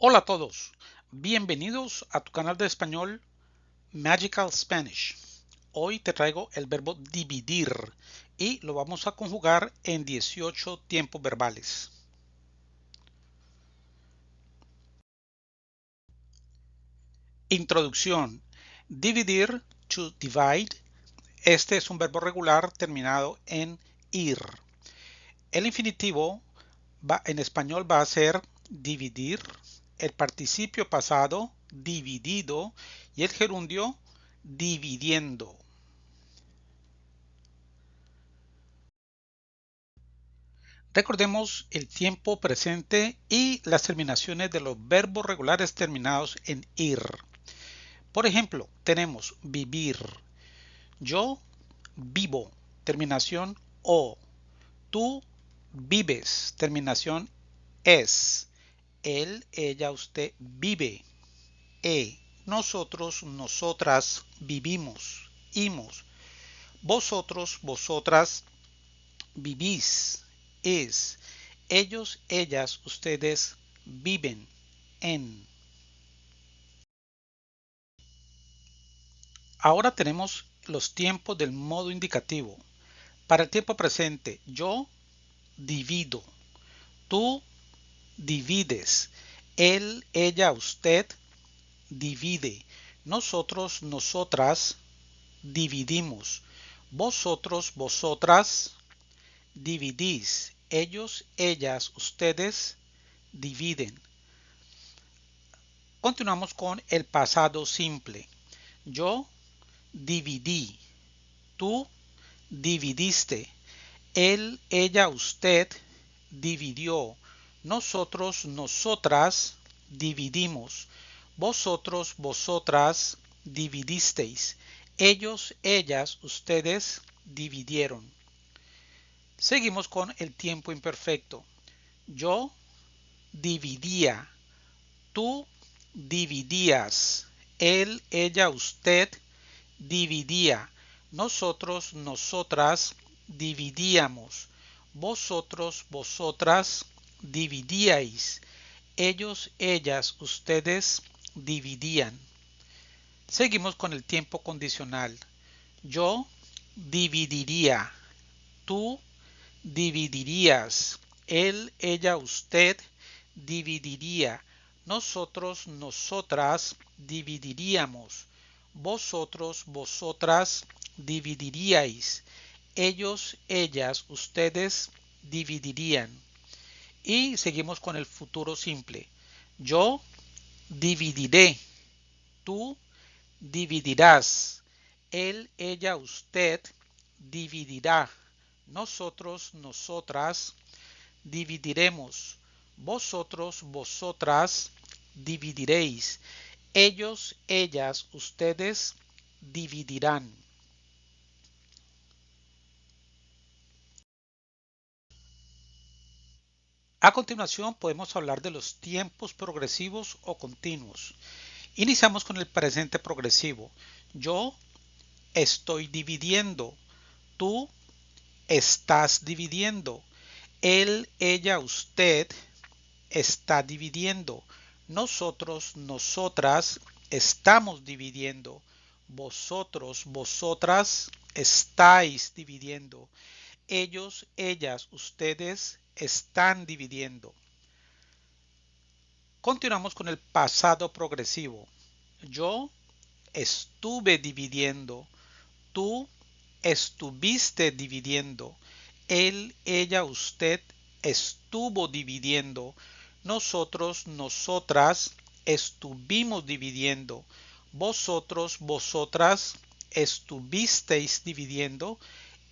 Hola a todos, bienvenidos a tu canal de español Magical Spanish. Hoy te traigo el verbo dividir y lo vamos a conjugar en 18 tiempos verbales. Introducción. Dividir, to divide. Este es un verbo regular terminado en ir. El infinitivo va, en español va a ser dividir, el participio pasado dividido y el gerundio dividiendo. Recordemos el tiempo presente y las terminaciones de los verbos regulares terminados en ir. Por ejemplo, tenemos vivir. Yo vivo, terminación o. Tú vives, terminación es. Él, ella, usted vive. E. Nosotros, nosotras vivimos. Imos. Vosotros, vosotras vivís. Es. Ellos, ellas, ustedes viven. En. Ahora tenemos los tiempos del modo indicativo. Para el tiempo presente, yo divido. Tú divides. Él, ella, usted divide. Nosotros, nosotras dividimos. Vosotros, vosotras dividís. Ellos, ellas, ustedes dividen. Continuamos con el pasado simple. Yo dividí. Tú dividiste. Él, ella, usted dividió. Nosotros, nosotras dividimos. Vosotros, vosotras dividisteis. Ellos, ellas, ustedes dividieron. Seguimos con el tiempo imperfecto. Yo dividía. Tú dividías. Él, ella, usted dividía. Nosotros, nosotras dividíamos. Vosotros, vosotras dividíais. Ellos, ellas, ustedes dividían. Seguimos con el tiempo condicional. Yo dividiría. Tú dividirías. Él, ella, usted dividiría. Nosotros, nosotras dividiríamos. Vosotros, vosotras dividiríais. Ellos, ellas, ustedes dividirían. Y seguimos con el futuro simple. Yo dividiré. Tú dividirás. Él, ella, usted dividirá. Nosotros, nosotras dividiremos. Vosotros, vosotras dividiréis. Ellos, ellas, ustedes dividirán. A continuación podemos hablar de los tiempos progresivos o continuos. Iniciamos con el presente progresivo. Yo estoy dividiendo. Tú estás dividiendo. Él, ella, usted está dividiendo. Nosotros, nosotras estamos dividiendo. Vosotros, vosotras estáis dividiendo. Ellos, ellas, ustedes están dividiendo. Continuamos con el pasado progresivo. Yo estuve dividiendo. Tú estuviste dividiendo. Él, ella, usted estuvo dividiendo. Nosotros, nosotras estuvimos dividiendo. Vosotros, vosotras estuvisteis dividiendo.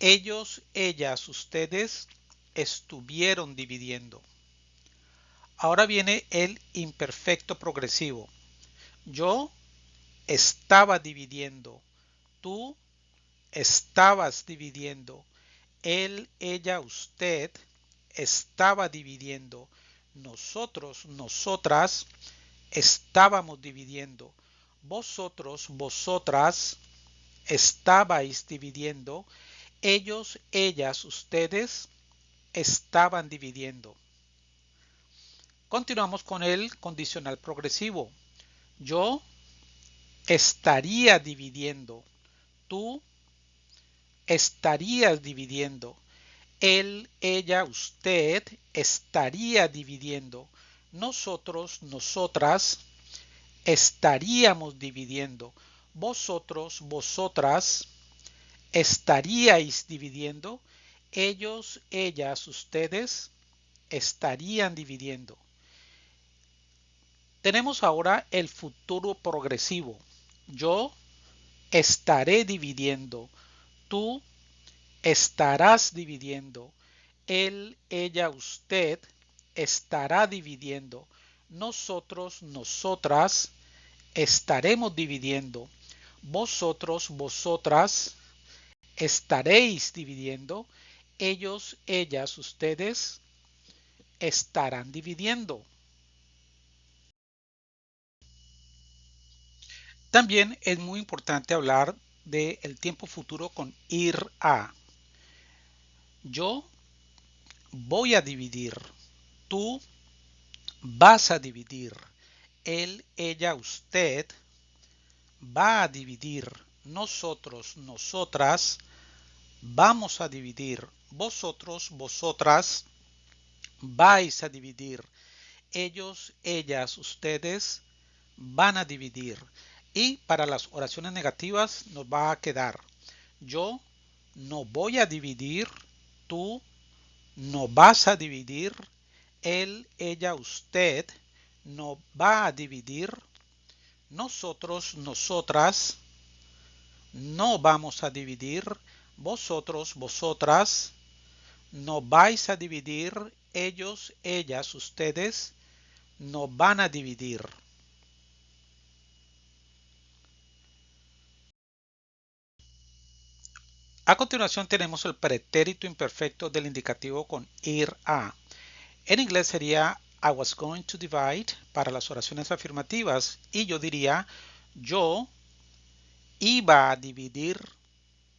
Ellos, ellas, ustedes estuvieron dividiendo. Ahora viene el imperfecto progresivo. Yo estaba dividiendo. Tú estabas dividiendo. Él, ella, usted estaba dividiendo. Nosotros, nosotras estábamos dividiendo. Vosotros, vosotras estabais dividiendo. Ellos, ellas, ustedes estaban dividiendo. Continuamos con el condicional progresivo. Yo estaría dividiendo. Tú estarías dividiendo. Él, ella, usted estaría dividiendo. Nosotros, nosotras estaríamos dividiendo. Vosotros, vosotras estaríais dividiendo. Ellos, ellas, ustedes estarían dividiendo. Tenemos ahora el futuro progresivo. Yo estaré dividiendo. Tú estarás dividiendo. Él, ella, usted estará dividiendo. Nosotros, nosotras estaremos dividiendo. Vosotros, vosotras estaréis dividiendo. Ellos, ellas, ustedes estarán dividiendo. También es muy importante hablar del tiempo futuro con ir a. Yo voy a dividir. Tú vas a dividir. Él, ella, usted va a dividir. Nosotros, nosotras vamos a dividir. Vosotros, vosotras vais a dividir. Ellos, ellas, ustedes van a dividir. Y para las oraciones negativas nos va a quedar yo no voy a dividir, tú no vas a dividir, él, ella, usted no va a dividir, nosotros, nosotras no vamos a dividir, vosotros, vosotras no vais a dividir, ellos, ellas, ustedes no van a dividir. A continuación tenemos el pretérito imperfecto del indicativo con ir a. En inglés sería I was going to divide para las oraciones afirmativas y yo diría yo iba a dividir,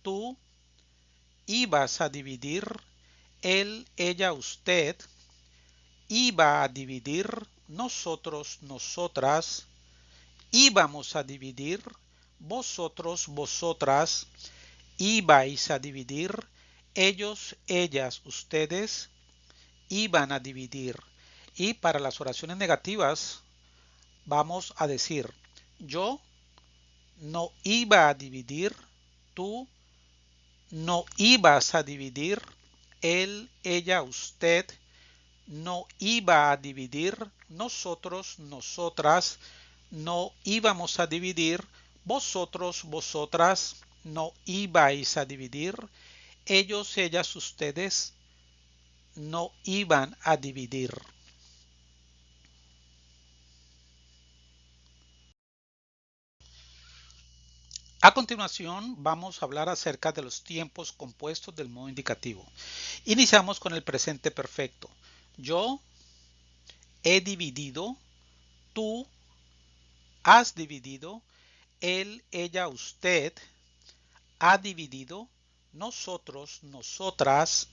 tú ibas a dividir, él, ella, usted iba a dividir, nosotros, nosotras íbamos a dividir, vosotros, vosotras ibais a dividir, ellos, ellas, ustedes iban a dividir. Y para las oraciones negativas vamos a decir yo no iba a dividir, tú no ibas a dividir, él, ella, usted no iba a dividir, nosotros, nosotras no íbamos a dividir, vosotros, vosotras no ibais a dividir, ellos, ellas, ustedes no iban a dividir. A continuación vamos a hablar acerca de los tiempos compuestos del modo indicativo. Iniciamos con el presente perfecto. Yo he dividido, tú has dividido, él, ella, usted ha dividido, nosotros, nosotras,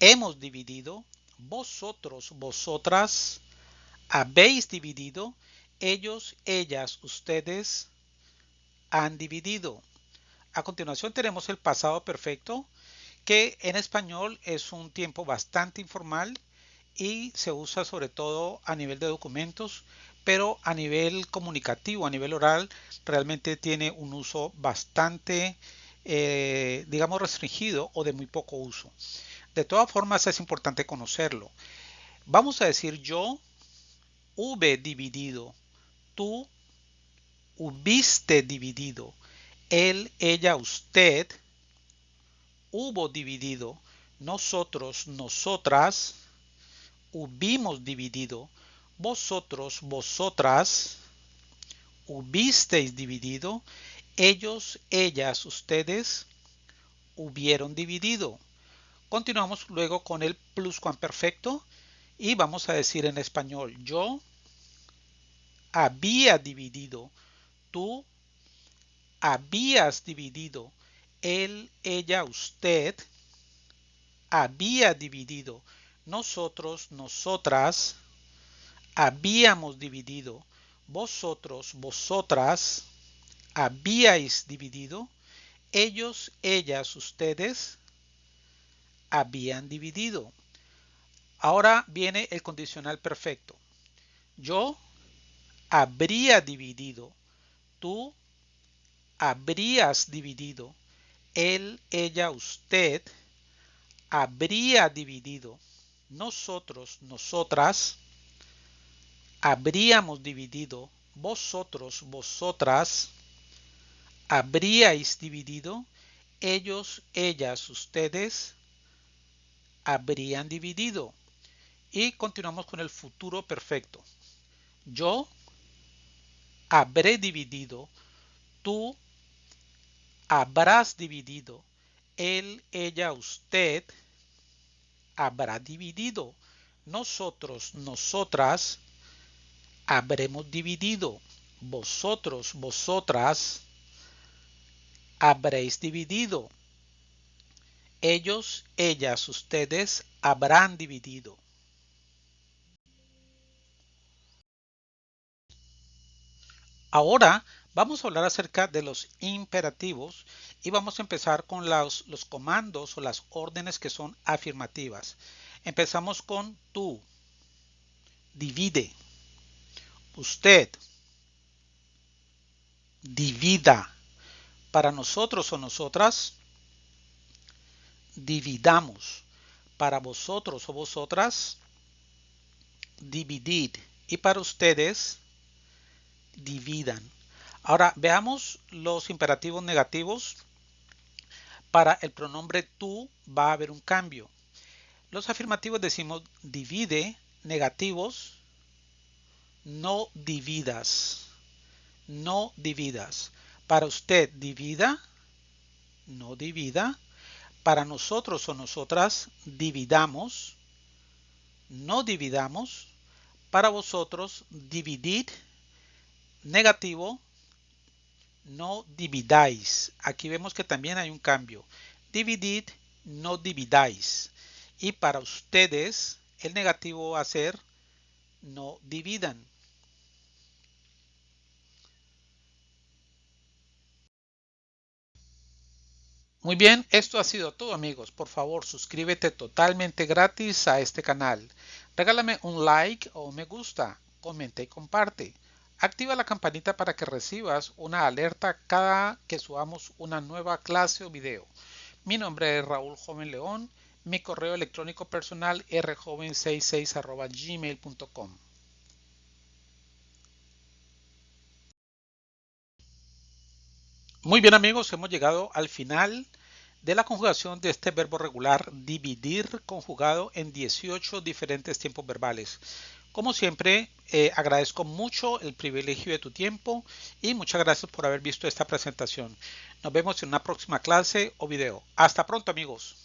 hemos dividido, vosotros, vosotras, habéis dividido, ellos, ellas, ustedes han dividido. A continuación tenemos el pasado perfecto, que en español es un tiempo bastante informal y se usa sobre todo a nivel de documentos, pero a nivel comunicativo, a nivel oral, realmente tiene un uso bastante, eh, digamos, restringido o de muy poco uso. De todas formas, es importante conocerlo. Vamos a decir yo hube dividido, tú hubiste dividido, él, ella, usted hubo dividido, nosotros, nosotras hubimos dividido, vosotros, vosotras hubisteis dividido, ellos, ellas, ustedes hubieron dividido. Continuamos luego con el pluscuamperfecto y vamos a decir en español yo había dividido, tú habías dividido, él, ella, usted había dividido, nosotros, nosotras habíamos dividido, vosotros, vosotras, habíais dividido, ellos, ellas, ustedes, habían dividido. Ahora viene el condicional perfecto. Yo habría dividido, tú habrías dividido, él, ella, usted habría dividido, nosotros, nosotras, habríamos dividido, vosotros, vosotras, habríais dividido, ellos, ellas, ustedes, habrían dividido. Y continuamos con el futuro perfecto. Yo habré dividido, tú habrás dividido, él, ella, usted habrá dividido, nosotros, nosotras habremos dividido, vosotros, vosotras habréis dividido, ellos, ellas, ustedes habrán dividido. Ahora vamos a hablar acerca de los imperativos y vamos a empezar con los, los, comandos o las órdenes que son afirmativas. Empezamos con tú, divide, usted, divida, para nosotros o nosotras, dividamos, para vosotros o vosotras, dividid, y para ustedes, dividan. Ahora veamos los imperativos negativos. Para el pronombre tú va a haber un cambio. Los afirmativos decimos divide, negativos, no dividas. No dividas. Para usted divida, no divida. Para nosotros o nosotras dividamos, no dividamos. Para vosotros dividid, negativo, no dividáis. Aquí vemos que también hay un cambio. Dividid, no dividáis. Y para ustedes, el negativo va a ser no dividan. Muy bien, esto ha sido todo amigos. Por favor, suscríbete totalmente gratis a este canal. Regálame un like o me gusta, comenta y comparte. Activa la campanita para que recibas una alerta cada que subamos una nueva clase o video. Mi nombre es Raúl Joven León. Mi correo electrónico personal rjoven66 gmail.com. Muy bien amigos, hemos llegado al final de la conjugación de este verbo regular dividir conjugado en 18 diferentes tiempos verbales. Como siempre, eh, agradezco mucho el privilegio de tu tiempo y muchas gracias por haber visto esta presentación. Nos vemos en una próxima clase o video. Hasta pronto amigos.